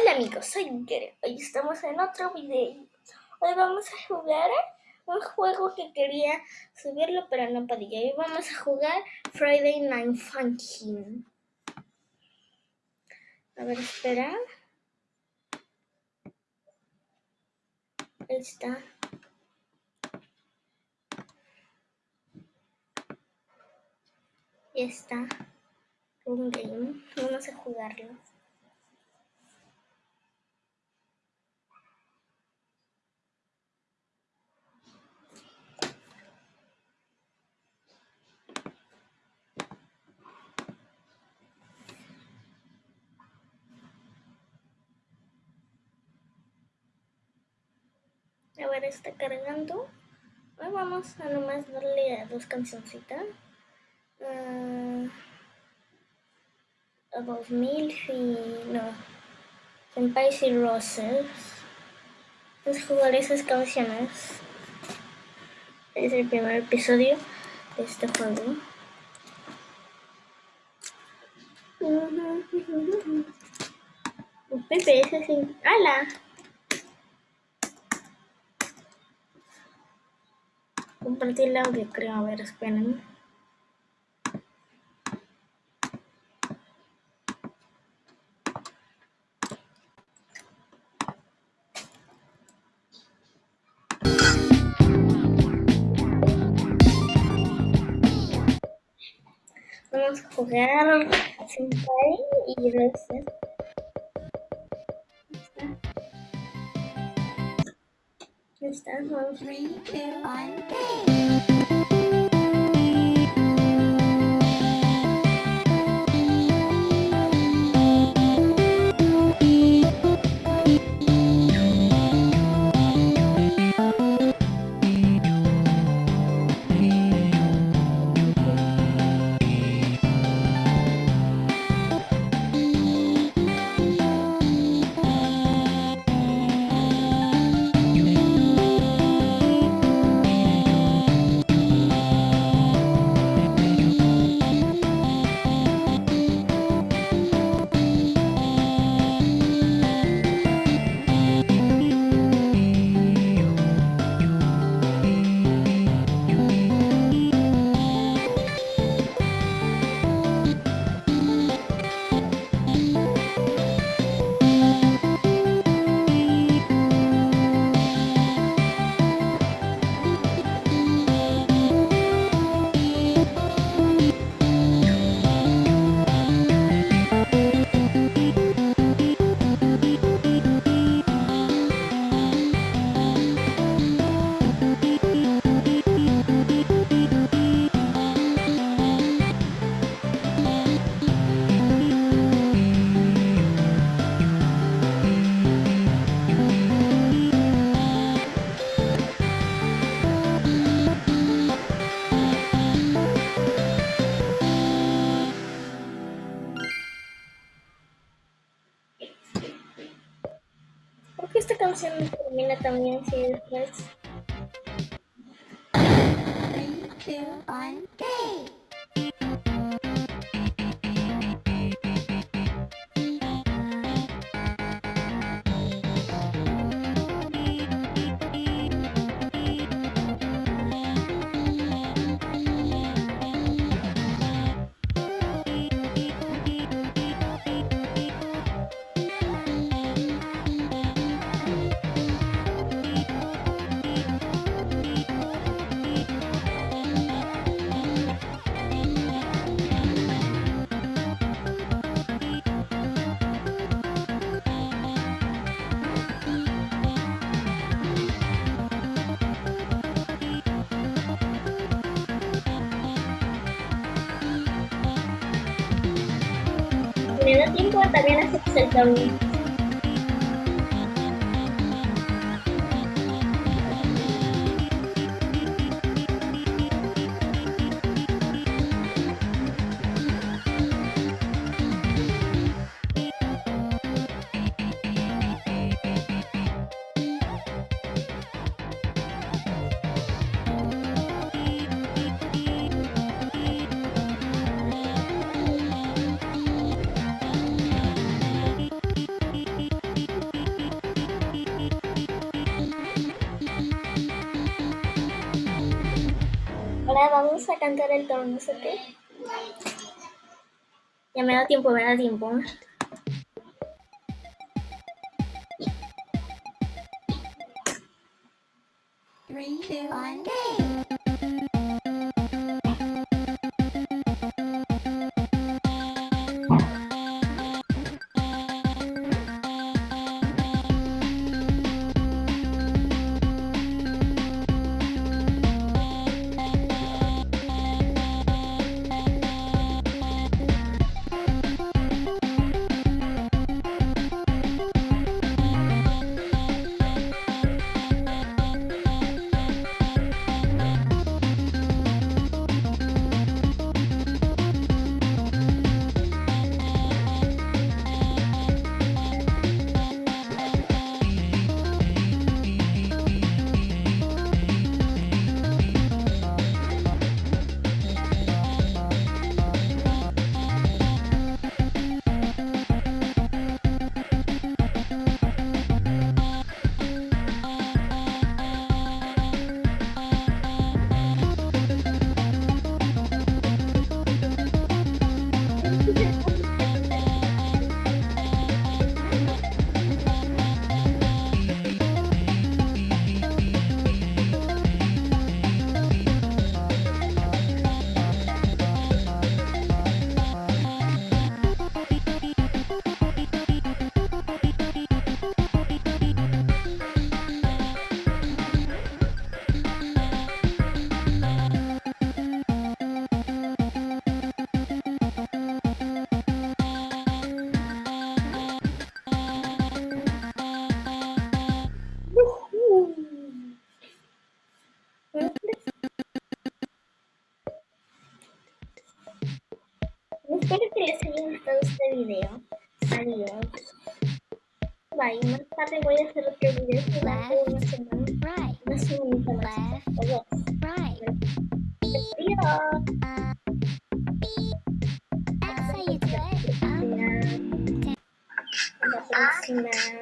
Hola amigos, soy Gere. Hoy estamos en otro video. Hoy vamos a jugar un juego que quería subirlo pero no podía. Hoy vamos a jugar Friday Night Funkin'. A ver, espera. Ahí está. Ya está. Un game. Vamos a jugarlo. A está cargando. Hoy vamos a nomás darle a dos cancioncitas. Uh, Above Milk y no. Senpais y Roses. Vamos a jugar esas canciones. Es el primer episodio de este juego. Pepe, ese sí. ¡Hala! Compartir el audio, creo. A ver, esperen. Vamos a jugar Senpai y Roses. Estamos. Three, two, one, esta canción termina también si después. Three, two, one, me da tiempo también hacer el torneo. Ahora vamos a cantar el tono, no sé qué. Ya me da tiempo, me da tiempo. Three, two, one, Ele cria segmentos Vai, uma categoria para presidente da uma semana, uma semana Right. That's how you do it. Um,